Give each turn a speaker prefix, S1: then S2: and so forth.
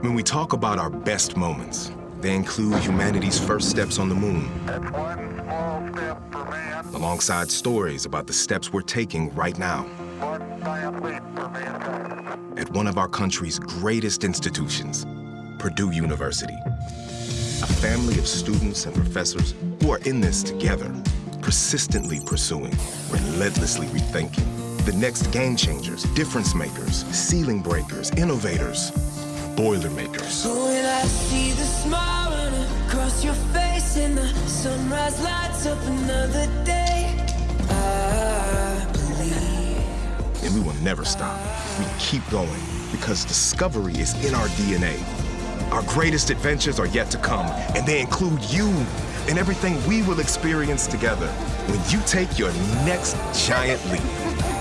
S1: When we talk about our best moments, they include humanity's first steps on the moon,
S2: That's one small step for man,
S1: alongside stories about the steps we're taking right now
S2: one giant leap for mankind.
S1: at one of our country's greatest institutions, Purdue University. A family of students and professors who are in this together, persistently pursuing, relentlessly rethinking. The next game changers, difference makers, ceiling breakers, innovators, boilermakers.
S3: When I see the smile across your face and the sunrise lights up another day, I believe.
S1: And we will never stop. We keep going because discovery is in our DNA. Our greatest adventures are yet to come, and they include you and everything we will experience together when you take your next giant leap.